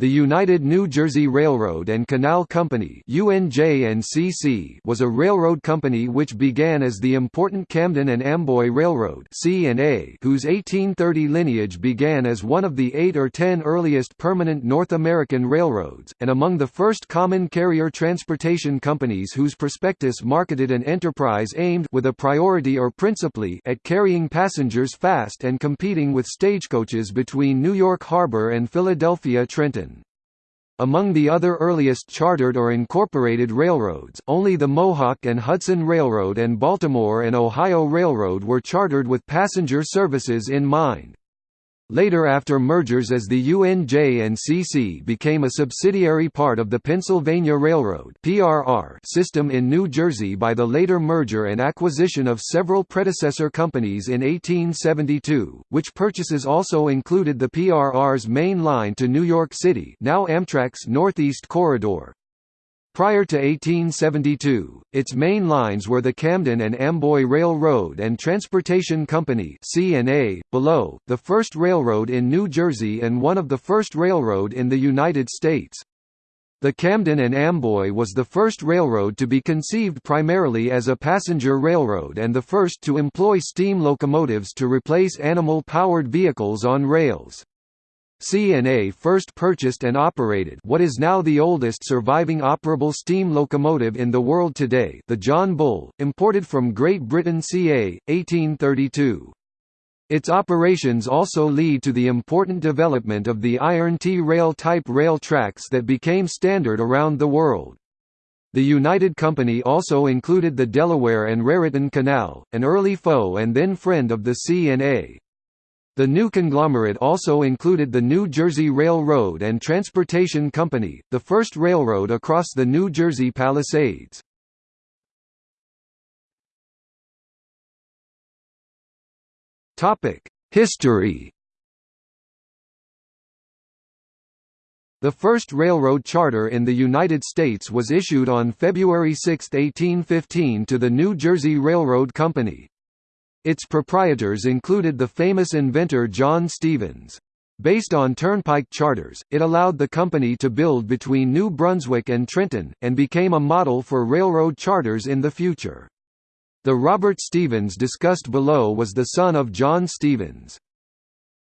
The United New Jersey Railroad and Canal Company was a railroad company which began as the important Camden and Amboy Railroad whose 1830 lineage began as one of the eight or ten earliest permanent North American railroads, and among the first common carrier transportation companies whose prospectus marketed an enterprise aimed with a priority or principally at carrying passengers fast and competing with stagecoaches between New York Harbor and Philadelphia Trenton. Among the other earliest chartered or incorporated railroads, only the Mohawk and Hudson Railroad and Baltimore and Ohio Railroad were chartered with passenger services in mind. Later after mergers as the UNJ and CC became a subsidiary part of the Pennsylvania Railroad system in New Jersey by the later merger and acquisition of several predecessor companies in 1872, which purchases also included the PRR's main line to New York City, now Amtrak's Northeast Corridor, Prior to 1872, its main lines were the Camden and Amboy Railroad and Transportation Company C&A, below, the first railroad in New Jersey and one of the first railroad in the United States. The Camden and Amboy was the first railroad to be conceived primarily as a passenger railroad and the first to employ steam locomotives to replace animal-powered vehicles on rails. C&A first purchased and operated what is now the oldest surviving operable steam locomotive in the world today the John Bull, imported from Great Britain ca. 1832. Its operations also lead to the important development of the iron T-rail type rail tracks that became standard around the world. The United Company also included the Delaware and Raritan Canal, an early foe and then friend of the C&A. The new conglomerate also included the New Jersey Railroad and Transportation Company, the first railroad across the New Jersey Palisades. History The first railroad charter in the United States was issued on February 6, 1815 to the New Jersey Railroad Company. Its proprietors included the famous inventor John Stevens. Based on turnpike charters, it allowed the company to build between New Brunswick and Trenton, and became a model for railroad charters in the future. The Robert Stevens discussed below was the son of John Stevens.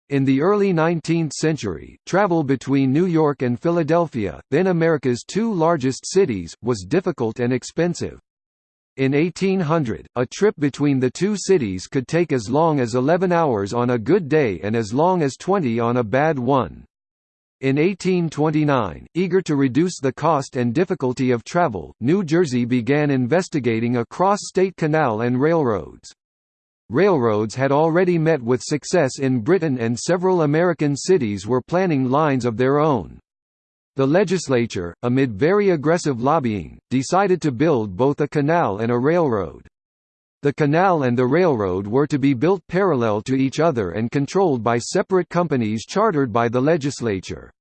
In the early 19th century, travel between New York and Philadelphia, then America's two largest cities, was difficult and expensive. In 1800, a trip between the two cities could take as long as 11 hours on a good day and as long as 20 on a bad one. In 1829, eager to reduce the cost and difficulty of travel, New Jersey began investigating a cross-state canal and railroads. Railroads had already met with success in Britain and several American cities were planning lines of their own. The legislature, amid very aggressive lobbying, decided to build both a canal and a railroad. The canal and the railroad were to be built parallel to each other and controlled by separate companies chartered by the legislature.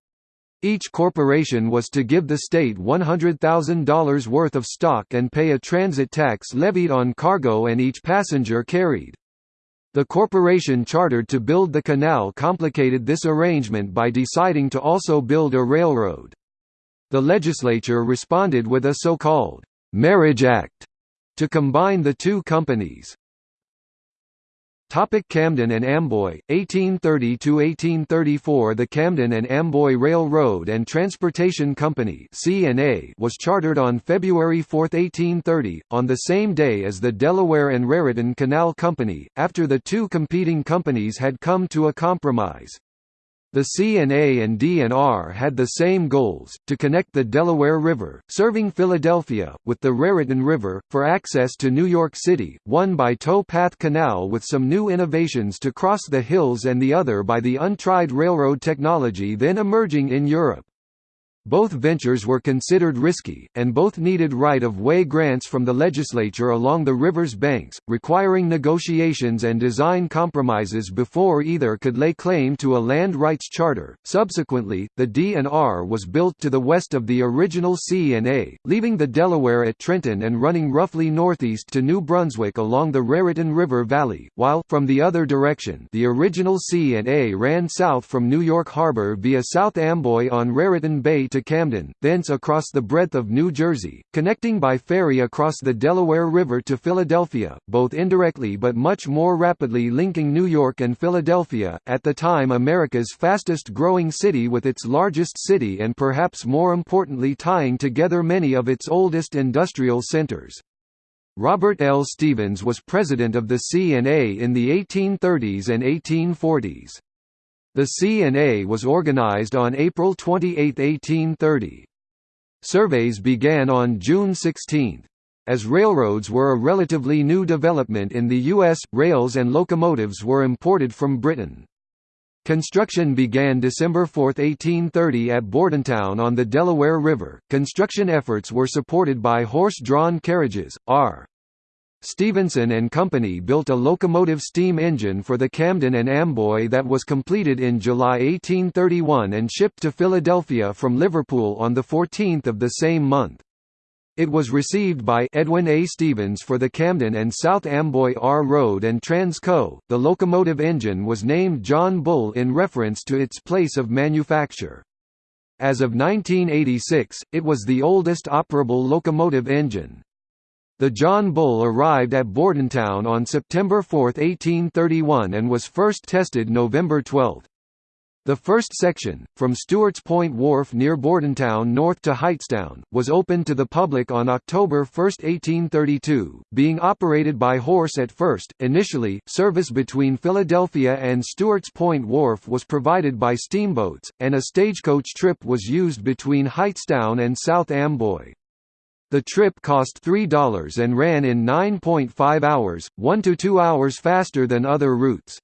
Each corporation was to give the state $100,000 worth of stock and pay a transit tax levied on cargo and each passenger carried. The corporation chartered to build the canal complicated this arrangement by deciding to also build a railroad. The legislature responded with a so-called «Marriage Act» to combine the two companies. Topic Camden and Amboy, 1830–1834 The Camden and Amboy Railroad and Transportation Company was chartered on February 4, 1830, on the same day as the Delaware and Raritan Canal Company, after the two competing companies had come to a compromise. The C&A and D&R had the same goals, to connect the Delaware River, serving Philadelphia, with the Raritan River, for access to New York City, one by tow path canal with some new innovations to cross the hills and the other by the untried railroad technology then emerging in Europe. Both ventures were considered risky, and both needed right-of-way grants from the legislature along the river's banks, requiring negotiations and design compromises before either could lay claim to a land rights charter. Subsequently, the D&R was built to the west of the original C&A, leaving the Delaware at Trenton and running roughly northeast to New Brunswick along the Raritan River Valley, while from the other direction, the original C&A ran south from New York Harbor via South Amboy on Raritan Bay to Camden, thence across the breadth of New Jersey, connecting by ferry across the Delaware River to Philadelphia, both indirectly but much more rapidly linking New York and Philadelphia, at the time America's fastest growing city with its largest city and perhaps more importantly tying together many of its oldest industrial centers. Robert L. Stevens was president of the C&A in the 1830s and 1840s. The C&A was organized on April 28, 1830. Surveys began on June 16. As railroads were a relatively new development in the U.S., rails and locomotives were imported from Britain. Construction began December 4, 1830 at Bordentown on the Delaware River. Construction efforts were supported by horse-drawn carriages. R. Stephenson and Company built a locomotive steam engine for the Camden and Amboy that was completed in July 1831 and shipped to Philadelphia from Liverpool on 14 of the same month. It was received by Edwin A. Stevens for the Camden and South Amboy R Road and Transco. The locomotive engine was named John Bull in reference to its place of manufacture. As of 1986, it was the oldest operable locomotive engine. The John Bull arrived at Bordentown on September 4, 1831 and was first tested November 12. The first section, from Stewart's Point Wharf near Bordentown north to Hightstown, was opened to the public on October 1, 1832, being operated by horse at first. Initially, service between Philadelphia and Stewart's Point Wharf was provided by steamboats, and a stagecoach trip was used between Hightstown and South Amboy. The trip cost $3 and ran in 9.5 hours, 1 to 2 hours faster than other routes.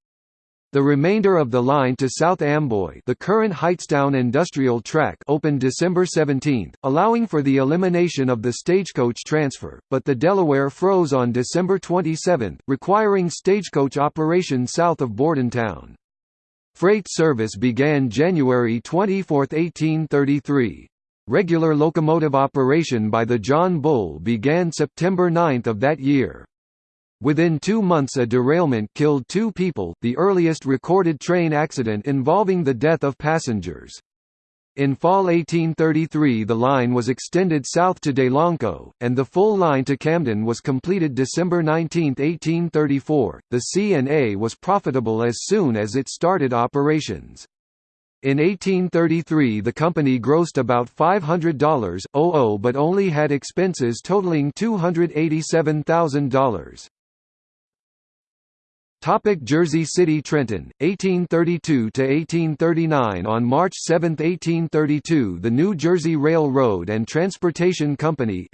The remainder of the line to South Amboy the current Hightstown Industrial Track opened December 17, allowing for the elimination of the stagecoach transfer, but the Delaware froze on December 27, requiring stagecoach operation south of Bordentown. Freight service began January 24, 1833. Regular locomotive operation by the John Bull began September 9 of that year. Within two months a derailment killed two people, the earliest recorded train accident involving the death of passengers. In fall 1833 the line was extended south to Delanco, and the full line to Camden was completed December 19, 1834. The C&A was profitable as soon as it started operations. In 1833 the company grossed about $500 but only had expenses totaling $287,000. Topic Jersey City Trenton, 1832–1839 On March 7, 1832 the New Jersey Railroad and Transportation Company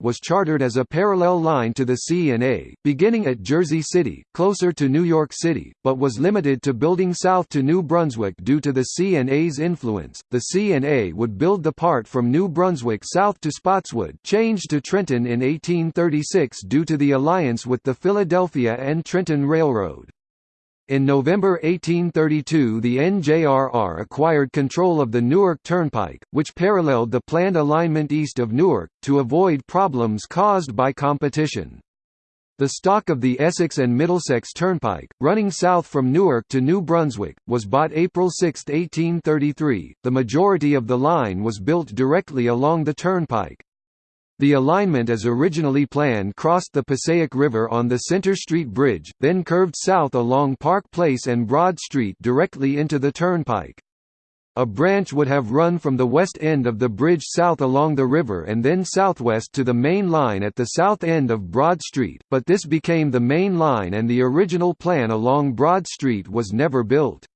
was chartered as a parallel line to the C&A, beginning at Jersey City, closer to New York City, but was limited to building south to New Brunswick due to the C&A's influence. The C&A would build the part from New Brunswick south to Spotswood changed to Trenton in 1836 due to the alliance with the Philadelphia and Trenton Trenton Railroad. In November 1832 the NJRR acquired control of the Newark Turnpike, which paralleled the planned alignment east of Newark, to avoid problems caused by competition. The stock of the Essex and Middlesex Turnpike, running south from Newark to New Brunswick, was bought April 6, 1833. The majority of the line was built directly along the turnpike. The alignment as originally planned crossed the Passaic River on the Center Street Bridge, then curved south along Park Place and Broad Street directly into the turnpike. A branch would have run from the west end of the bridge south along the river and then southwest to the main line at the south end of Broad Street, but this became the main line and the original plan along Broad Street was never built.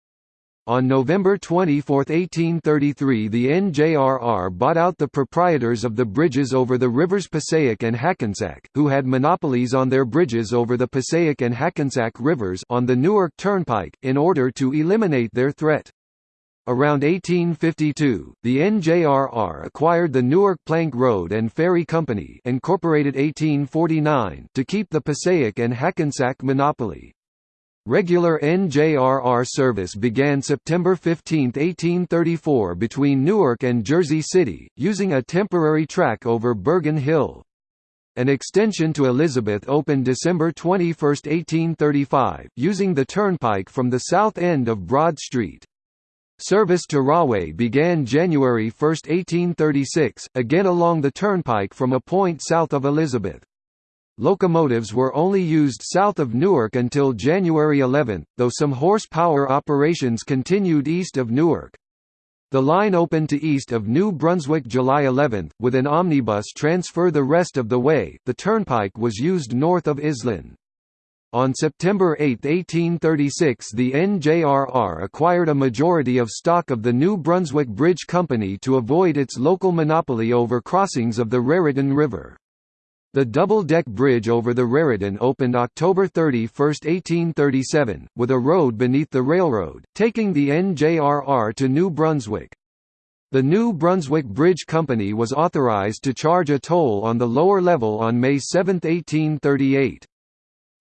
On November 24, 1833 the NJRR bought out the proprietors of the bridges over the rivers Passaic and Hackensack, who had monopolies on their bridges over the Passaic and Hackensack rivers on the Newark Turnpike, in order to eliminate their threat. Around 1852, the NJRR acquired the Newark Plank Road and Ferry Company incorporated 1849 to keep the Passaic and Hackensack monopoly. Regular NJRR service began September 15, 1834 between Newark and Jersey City, using a temporary track over Bergen Hill. An extension to Elizabeth opened December 21, 1835, using the turnpike from the south end of Broad Street. Service to Rahway began January 1, 1836, again along the turnpike from a point south of Elizabeth. Locomotives were only used south of Newark until January 11, though some horsepower operations continued east of Newark. The line opened to east of New Brunswick July 11, with an omnibus transfer the rest of the way. The turnpike was used north of Iselin. On September 8, 1836 the NJRR acquired a majority of stock of the New Brunswick Bridge Company to avoid its local monopoly over crossings of the Raritan River. The double-deck bridge over the Raritan opened October 31, 1837, with a road beneath the railroad, taking the NJRR to New Brunswick. The New Brunswick Bridge Company was authorized to charge a toll on the lower level on May 7, 1838.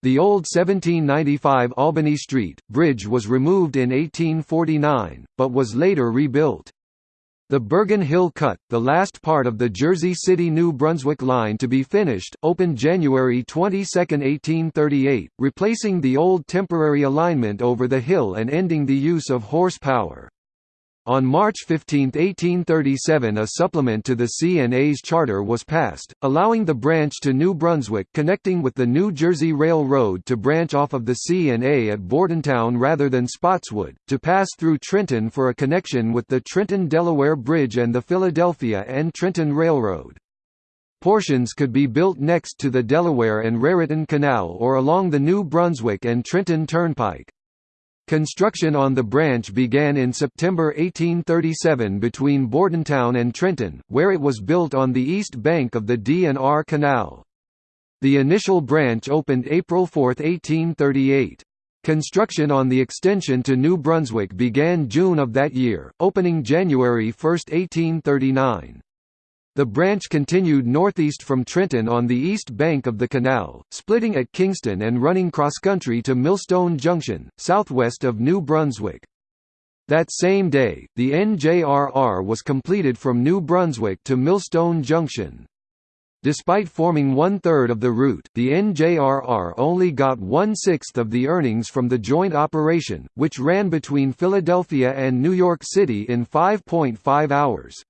The old 1795 Albany Street, bridge was removed in 1849, but was later rebuilt. The Bergen Hill Cut, the last part of the Jersey City–New Brunswick line to be finished, opened January 22, 1838, replacing the old temporary alignment over the hill and ending the use of horsepower. On March 15, 1837 a supplement to the C&A's charter was passed, allowing the branch to New Brunswick connecting with the New Jersey Railroad to branch off of the C&A at Bordentown rather than Spotswood, to pass through Trenton for a connection with the Trenton-Delaware Bridge and the Philadelphia and Trenton Railroad. Portions could be built next to the Delaware and Raritan Canal or along the New Brunswick and Trenton Turnpike. Construction on the branch began in September 1837 between Bordentown and Trenton, where it was built on the east bank of the D&R Canal. The initial branch opened April 4, 1838. Construction on the extension to New Brunswick began June of that year, opening January 1, 1839. The branch continued northeast from Trenton on the east bank of the canal, splitting at Kingston and running cross-country to Millstone Junction, southwest of New Brunswick. That same day, the NJRR was completed from New Brunswick to Millstone Junction. Despite forming one-third of the route, the NJRR only got one-sixth of the earnings from the joint operation, which ran between Philadelphia and New York City in 5.5 hours.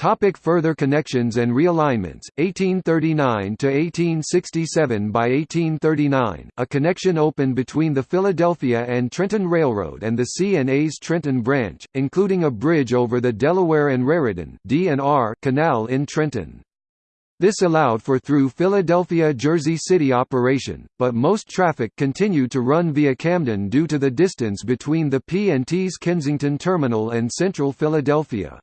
Topic further connections and realignments 1839 to 1867 by 1839 a connection opened between the Philadelphia and Trenton Railroad and the C&A's Trenton branch including a bridge over the Delaware and Raritan D&R canal in Trenton this allowed for through Philadelphia Jersey City operation, but most traffic continued to run via Camden due to the distance between the P&T's Kensington Terminal and central Philadelphia.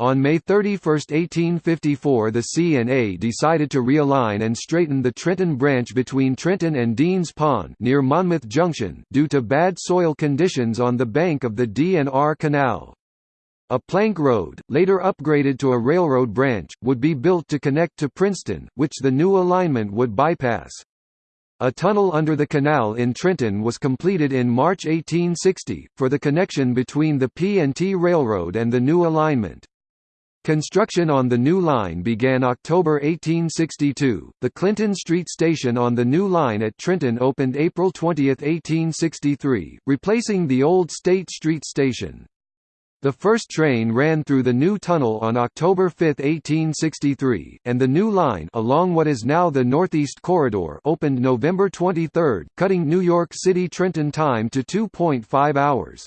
On May 31, 1854 the C&A decided to realign and straighten the Trenton branch between Trenton and Deans Pond near Monmouth Junction due to bad soil conditions on the bank of the D&R Canal. A plank road, later upgraded to a railroad branch, would be built to connect to Princeton, which the new alignment would bypass. A tunnel under the canal in Trenton was completed in March 1860, for the connection between the P&T Railroad and the new alignment. Construction on the new line began October 1862. The Clinton Street station on the new line at Trenton opened April 20, 1863, replacing the old State Street station. The first train ran through the new tunnel on October 5, 1863, and the new line along what is now the Northeast Corridor opened November 23, cutting New York City-Trenton time to 2.5 hours.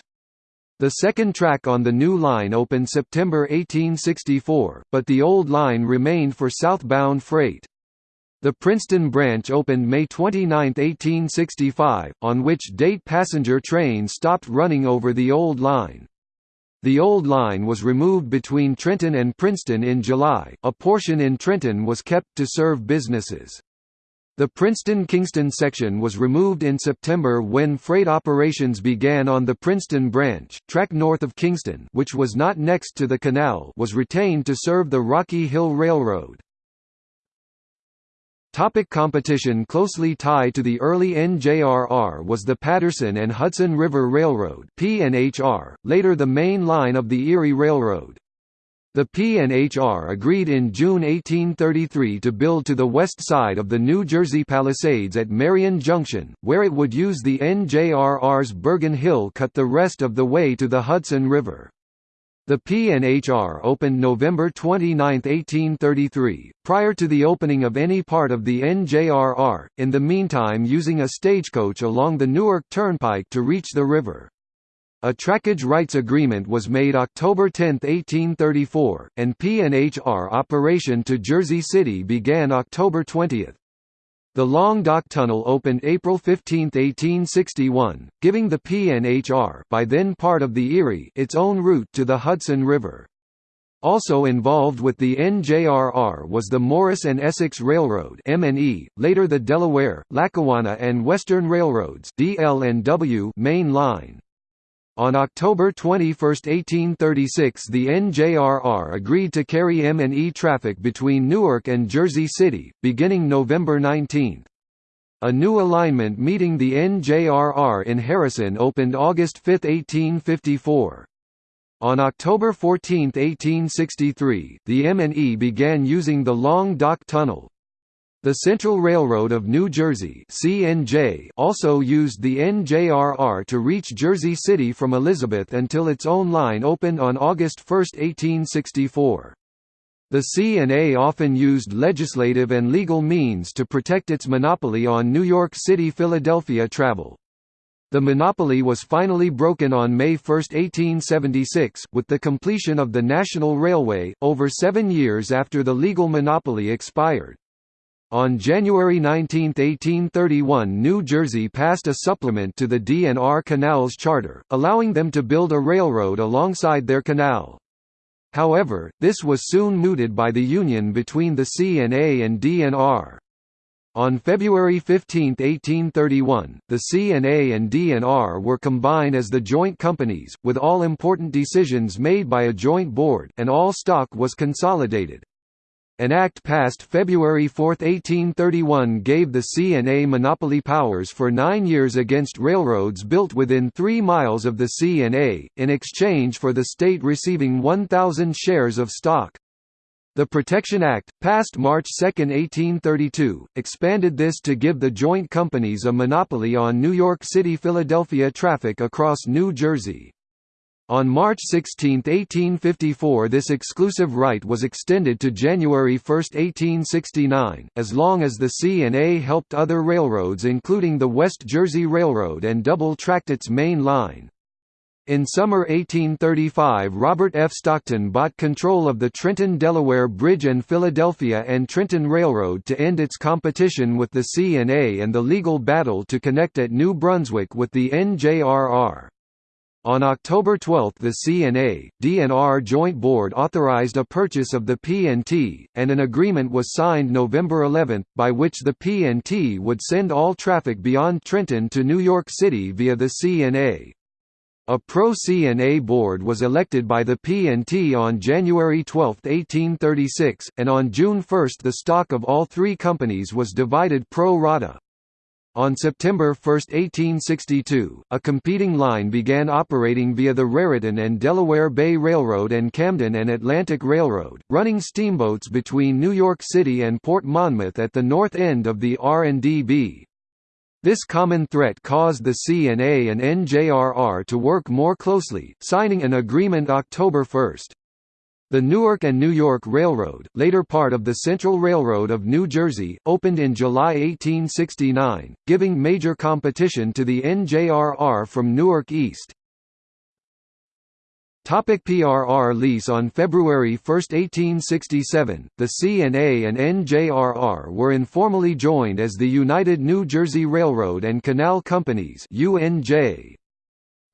The second track on the new line opened September 1864, but the old line remained for southbound freight. The Princeton branch opened May 29, 1865, on which date passenger trains stopped running over the old line. The old line was removed between Trenton and Princeton in July, a portion in Trenton was kept to serve businesses. The Princeton-Kingston section was removed in September when freight operations began on the Princeton branch. Track north of Kingston, which was not next to the canal, was retained to serve the Rocky Hill Railroad. Topic competition Closely tied to the early NJRR was the Paterson and Hudson River Railroad later the main line of the Erie Railroad. The P&HR agreed in June 1833 to build to the west side of the New Jersey Palisades at Marion Junction, where it would use the NJRR's Bergen Hill cut the rest of the way to the Hudson River. The P&HR opened November 29, 1833, prior to the opening of any part of the NJRR, in the meantime using a stagecoach along the Newark Turnpike to reach the river. A trackage rights agreement was made October 10, 1834, and P&HR operation to Jersey City began October 20. The Long Dock Tunnel opened April 15, 1861, giving the P&HR by then part of the Erie its own route to the Hudson River. Also involved with the NJRR was the Morris and Essex Railroad (M&E), later the Delaware, Lackawanna and Western Railroads (DL&W) main line. On October 21, 1836 the NJRR agreed to carry M&E traffic between Newark and Jersey City, beginning November 19. A new alignment meeting the NJRR in Harrison opened August 5, 1854. On October 14, 1863, the M&E began using the Long Dock Tunnel, the Central Railroad of New Jersey (CNJ) also used the NJRR to reach Jersey City from Elizabeth until its own line opened on August 1, 1864. The C&A often used legislative and legal means to protect its monopoly on New York City–Philadelphia travel. The monopoly was finally broken on May 1, 1876, with the completion of the National Railway, over seven years after the legal monopoly expired. On January 19, 1831 New Jersey passed a supplement to the D&R Canals Charter, allowing them to build a railroad alongside their canal. However, this was soon mooted by the union between the C&A and D&R. On February 15, 1831, the C&A and D&R were combined as the joint companies, with all important decisions made by a joint board and all stock was consolidated. An act passed February 4, 1831 gave the C&A monopoly powers for nine years against railroads built within three miles of the C&A, in exchange for the state receiving 1,000 shares of stock. The Protection Act, passed March 2, 1832, expanded this to give the joint companies a monopoly on New York City–Philadelphia traffic across New Jersey. On March 16, 1854 this exclusive right was extended to January 1, 1869, as long as the C&A helped other railroads including the West Jersey Railroad and double-tracked its main line. In summer 1835 Robert F. Stockton bought control of the Trenton-Delaware Bridge and Philadelphia and Trenton Railroad to end its competition with the C&A and the legal battle to connect at New Brunswick with the NJRR. On October 12 the C&A, D&R Joint Board authorized a purchase of the P&T, and an agreement was signed November 11, by which the P&T would send all traffic beyond Trenton to New York City via the C&A. A pro-C&A board was elected by the P&T on January 12, 1836, and on June 1 the stock of all three companies was divided pro rata. On September 1, 1862, a competing line began operating via the Raritan and Delaware Bay Railroad and Camden and Atlantic Railroad, running steamboats between New York City and Port Monmouth at the north end of the R&DB. This common threat caused the C&A and NJRR to work more closely, signing an agreement October 1. The Newark and New York Railroad, later part of the Central Railroad of New Jersey, opened in July 1869, giving major competition to the NJRR from Newark East. Topic PRR lease On February 1, 1867, the C&A and NJRR were informally joined as the United New Jersey Railroad and Canal Companies UNJ.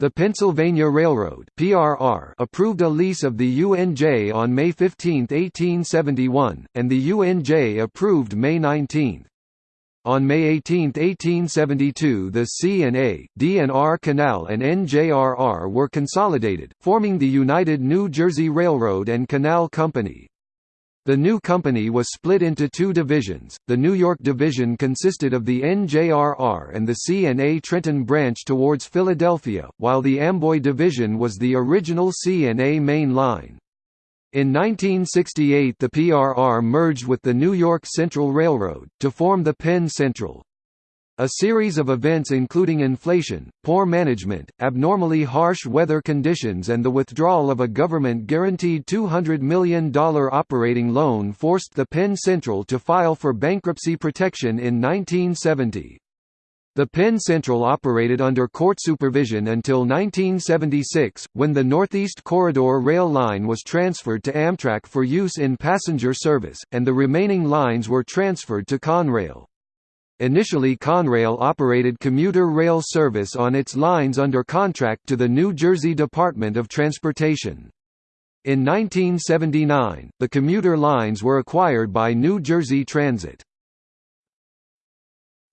The Pennsylvania Railroad (PRR) approved a lease of the UNJ on May 15, 1871, and the UNJ approved May 19. On May 18, 1872 the C&A, D&R Canal and NJRR were consolidated, forming the United New Jersey Railroad and Canal Company. The new company was split into two divisions. The New York division consisted of the NJRR and the C&A Trenton branch towards Philadelphia, while the Amboy division was the original C&A main line. In 1968 the PRR merged with the New York Central Railroad, to form the Penn Central. A series of events including inflation, poor management, abnormally harsh weather conditions and the withdrawal of a government-guaranteed $200 million operating loan forced the Penn Central to file for bankruptcy protection in 1970. The Penn Central operated under court supervision until 1976, when the Northeast Corridor rail line was transferred to Amtrak for use in passenger service, and the remaining lines were transferred to Conrail. Initially Conrail operated commuter rail service on its lines under contract to the New Jersey Department of Transportation. In 1979, the commuter lines were acquired by New Jersey Transit.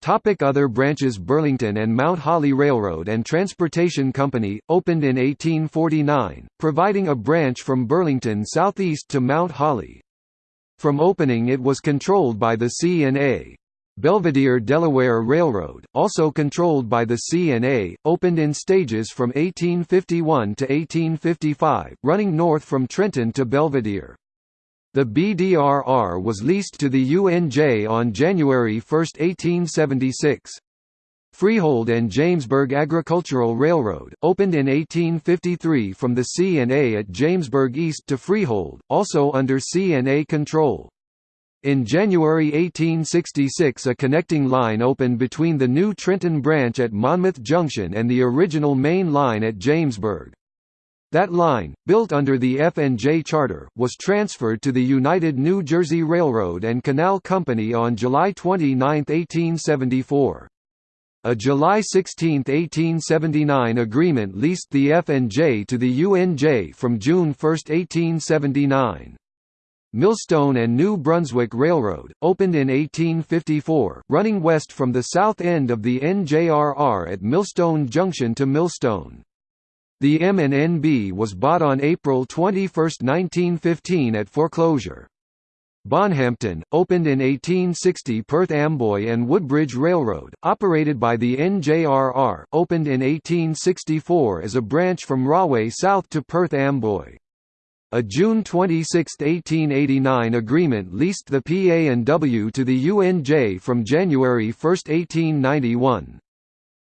Topic other branches Burlington and Mount Holly Railroad and Transportation Company, opened in 1849, providing a branch from Burlington southeast to Mount Holly. From opening it was controlled by the C&A. Belvidere Delaware Railroad, also controlled by the C&A, opened in stages from 1851 to 1855, running north from Trenton to Belvidere. The BDRR was leased to the UNJ on January 1, 1876. Freehold and Jamesburg Agricultural Railroad, opened in 1853 from the C&A at Jamesburg East to Freehold, also under C&A control. In January 1866 a connecting line opened between the new Trenton branch at Monmouth Junction and the original main line at Jamesburg. That line, built under the F&J charter, was transferred to the United New Jersey Railroad and Canal Company on July 29, 1874. A July 16, 1879 agreement leased the F&J to the UNJ from June 1, 1879. Millstone and New Brunswick Railroad, opened in 1854, running west from the south end of the NJRR at Millstone Junction to Millstone. The M&NB was bought on April 21, 1915 at foreclosure. Bonhampton, opened in 1860 Perth Amboy and Woodbridge Railroad, operated by the NJRR, opened in 1864 as a branch from Rahway south to Perth Amboy. A June 26, 1889 agreement leased the PA&W to the UNJ from January 1, 1891.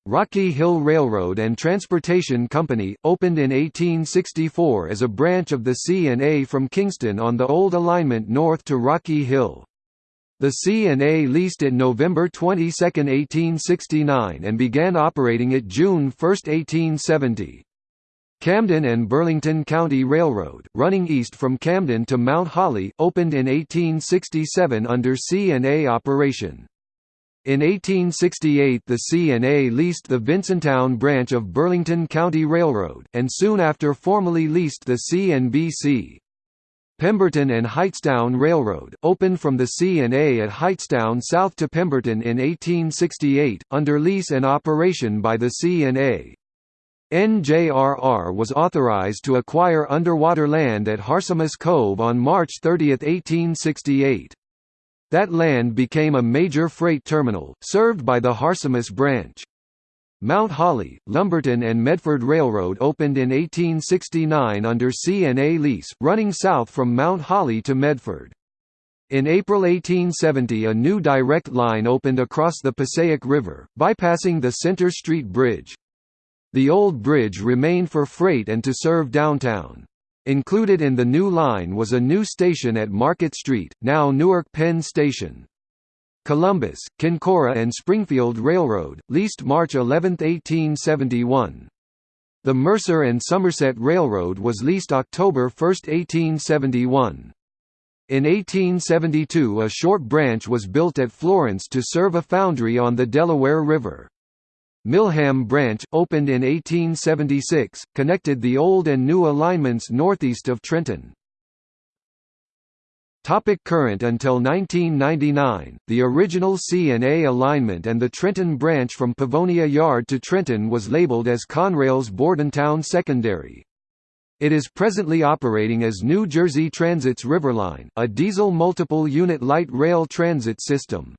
Rocky Hill Railroad and Transportation Company, opened in 1864 as a branch of the C&A from Kingston on the old alignment north to Rocky Hill. The C&A leased it November 22, 1869 and began operating it June 1, 1870. Camden and Burlington County Railroad, running east from Camden to Mount Holly, opened in 1867 under C&A operation. In 1868 the C&A leased the Vincenttown branch of Burlington County Railroad, and soon after formally leased the C&BC. Pemberton and Hightstown Railroad, opened from the C&A at Hightstown south to Pemberton in 1868, under lease and operation by the C&A. NJRR was authorized to acquire underwater land at Harsimus Cove on March 30, 1868. That land became a major freight terminal, served by the Harsimus branch. Mount Holly, Lumberton and Medford Railroad opened in 1869 under C&A lease, running south from Mount Holly to Medford. In April 1870 a new direct line opened across the Passaic River, bypassing the Center Street Bridge. The old bridge remained for freight and to serve downtown. Included in the new line was a new station at Market Street, now Newark Penn Station. Columbus, Kincora and Springfield Railroad, leased March 11, 1871. The Mercer and Somerset Railroad was leased October 1, 1871. In 1872 a short branch was built at Florence to serve a foundry on the Delaware River. Milham Branch, opened in 1876, connected the old and new alignments northeast of Trenton. Topic current Until 1999, the original C&A alignment and the Trenton branch from Pavonia Yard to Trenton was labeled as Conrail's Bordentown Secondary. It is presently operating as New Jersey Transit's Riverline, a diesel multiple-unit light rail transit system.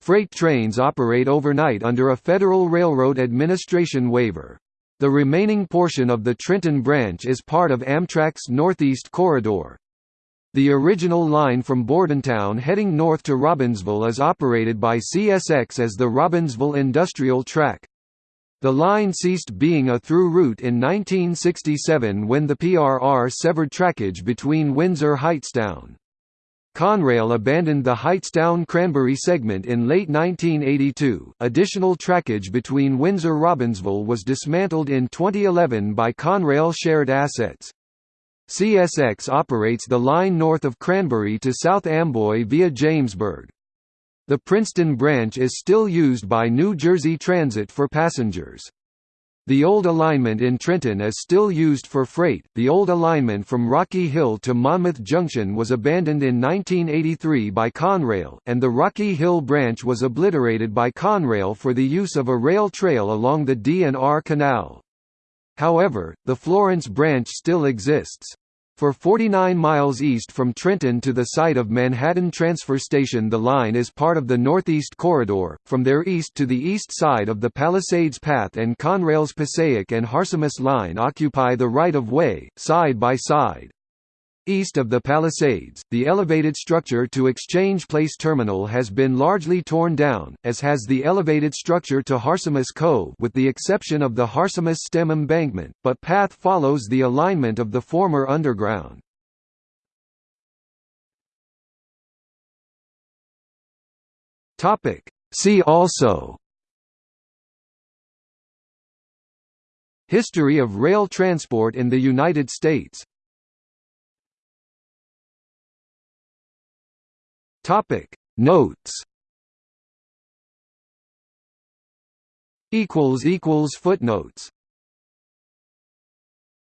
Freight trains operate overnight under a Federal Railroad Administration waiver. The remaining portion of the Trenton branch is part of Amtrak's Northeast Corridor. The original line from Bordentown heading north to Robbinsville is operated by CSX as the Robbinsville Industrial Track. The line ceased being a through route in 1967 when the PRR severed trackage between Windsor-Hightstown. Conrail abandoned the Hightstown-Cranbury segment in late 1982. Additional trackage between Windsor-Robbinsville was dismantled in 2011 by Conrail Shared Assets. CSX operates the line north of Cranbury to South Amboy via Jamesburg. The Princeton branch is still used by New Jersey Transit for passengers. The old alignment in Trenton is still used for freight. The old alignment from Rocky Hill to Monmouth Junction was abandoned in 1983 by Conrail, and the Rocky Hill branch was obliterated by Conrail for the use of a rail trail along the D&R Canal. However, the Florence branch still exists. For 49 miles east from Trenton to the site of Manhattan Transfer Station the line is part of the Northeast Corridor, from there east to the east side of the Palisades PATH and Conrail's Passaic and Harsimus line occupy the right-of-way, side by side. East of the Palisades, the elevated structure to Exchange Place Terminal has been largely torn down, as has the elevated structure to Harsimus Cove with the exception of the Harsimus Stem Embankment, but PATH follows the alignment of the former underground. See also History of rail transport in the United States Topic. Notes. Equals equals footnotes